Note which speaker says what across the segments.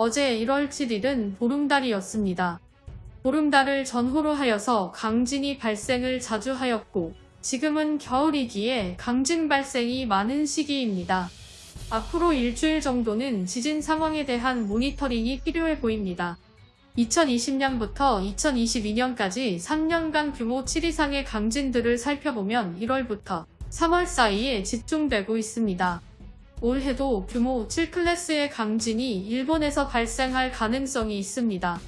Speaker 1: 어제 1월 7일은 보름달이었습니다. 보름달을 전후로 하여서 강진이 발생을 자주 하였고 지금은 겨울이기에 강진 발생이 많은 시기입니다. 앞으로 일주일 정도는 지진 상황에 대한 모니터링이 필요해 보입니다. 2020년부터 2022년까지 3년간 규모 7 이상의 강진들을 살펴보면 1월부터 3월 사이에 집중되고 있습니다. 올해도 규모 7클래스의 강진이 일본에서 발생할 가능성이 있습니다.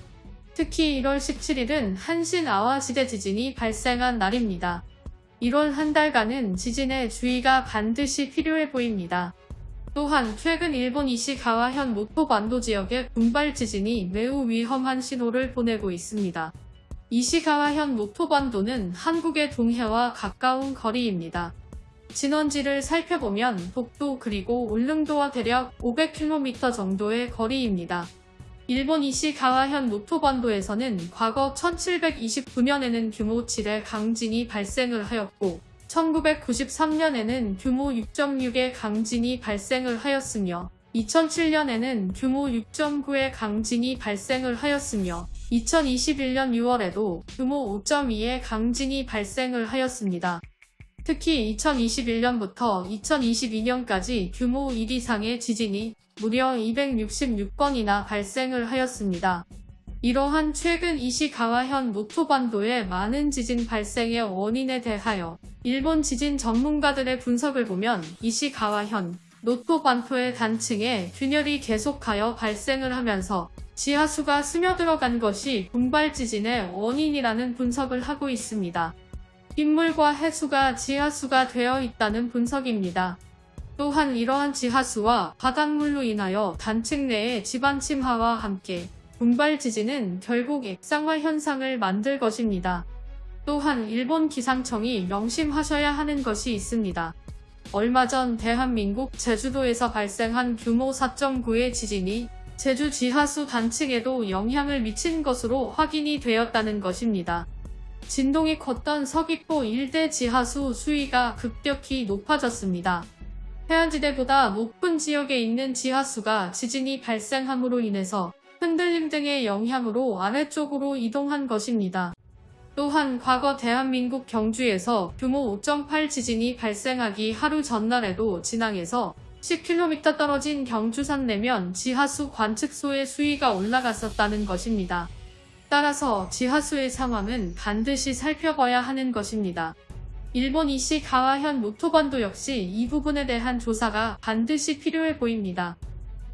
Speaker 1: 특히 1월 17일은 한신 아와시대 지진이 발생한 날입니다. 1월 한 달간은 지진에 주의가 반드시 필요해 보입니다. 또한 최근 일본 이시가와현 모토반도 지역의 군발 지진이 매우 위험한 신호를 보내고 있습니다. 이시가와현 모토반도는 한국의 동해와 가까운 거리입니다. 진원지를 살펴보면 독도 그리고 울릉도와 대략 500km 정도의 거리입니다. 일본 이시가와현 노토반도에서는 과거 1729년에는 규모 7의 강진이 발생을 하였고 1993년에는 규모 6.6의 강진이 발생을 하였으며 2007년에는 규모 6.9의 강진이 발생을 하였으며 2021년 6월에도 규모 5.2의 강진이 발생을 하였습니다. 특히 2021년부터 2022년까지 규모 1 이상의 지진이 무려 266건이나 발생을 하였습니다. 이러한 최근 이시가와현 노토반도의 많은 지진 발생의 원인에 대하여 일본 지진 전문가들의 분석을 보면 이시가와현 노토반도의 단층에 균열이 계속하여 발생을 하면서 지하수가 스며들어간 것이 분발 지진의 원인이라는 분석을 하고 있습니다. 빗물과 해수가 지하수가 되어 있다는 분석입니다. 또한 이러한 지하수와 바닷물로 인하여 단층 내의 지반 침하와 함께 분발 지진은 결국 액상화 현상을 만들 것입니다. 또한 일본 기상청이 명심하셔야 하는 것이 있습니다. 얼마 전 대한민국 제주도에서 발생한 규모 4.9의 지진이 제주 지하수 단층에도 영향을 미친 것으로 확인이 되었다는 것입니다. 진동이 컸던 서귀포 일대 지하수 수위가 급격히 높아졌습니다. 해안지대보다 높은 지역에 있는 지하수가 지진이 발생함으로 인해서 흔들림 등의 영향으로 아래쪽으로 이동한 것입니다. 또한 과거 대한민국 경주에서 규모 5.8 지진이 발생하기 하루 전날에도 진앙에서 10km 떨어진 경주산 내면 지하수 관측소의 수위가 올라갔었다는 것입니다. 따라서 지하수의 상황은 반드시 살펴봐야 하는 것입니다. 일본 이시 가와현 노토반도 역시 이 부분에 대한 조사가 반드시 필요해 보입니다.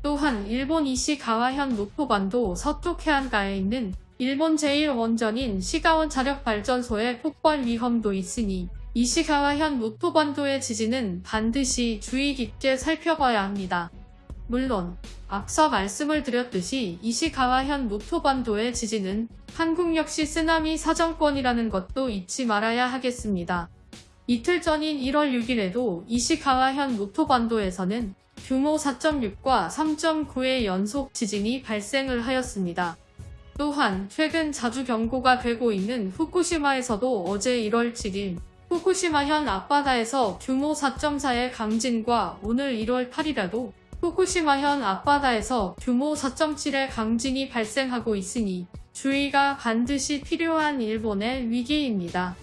Speaker 1: 또한 일본 이시 가와현 노토반도 서쪽 해안가에 있는 일본 제1원전인 시가원 자력발전소의 폭발 위험도 있으니 이시가와현 노토반도의 지진은 반드시 주의 깊게 살펴봐야 합니다. 물론 앞서 말씀을 드렸듯이 이시가와현 노토반도의 지진은 한국 역시 쓰나미 사정권이라는 것도 잊지 말아야 하겠습니다. 이틀 전인 1월 6일에도 이시가와현 노토반도에서는 규모 4.6과 3.9의 연속 지진이 발생을 하였습니다. 또한 최근 자주 경고가 되고 있는 후쿠시마에서도 어제 1월 7일 후쿠시마현 앞바다에서 규모 4.4의 강진과 오늘 1월 8일에도 후쿠시마현 앞바다에서 규모 4.7의 강진이 발생하고 있으니 주의가 반드시 필요한 일본의 위기입니다.